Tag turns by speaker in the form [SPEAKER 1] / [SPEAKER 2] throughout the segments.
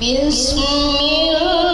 [SPEAKER 1] Bismillah.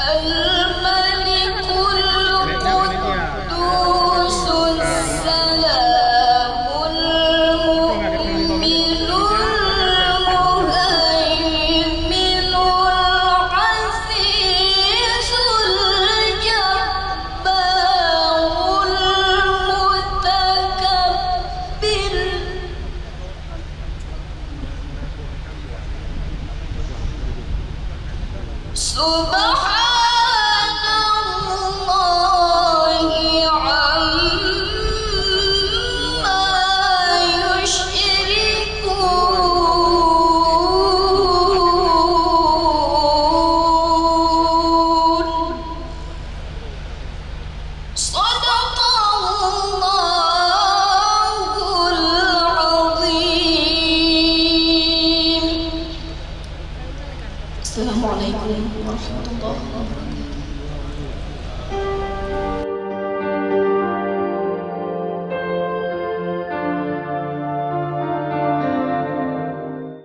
[SPEAKER 1] Almighty. 嗯好什么都不好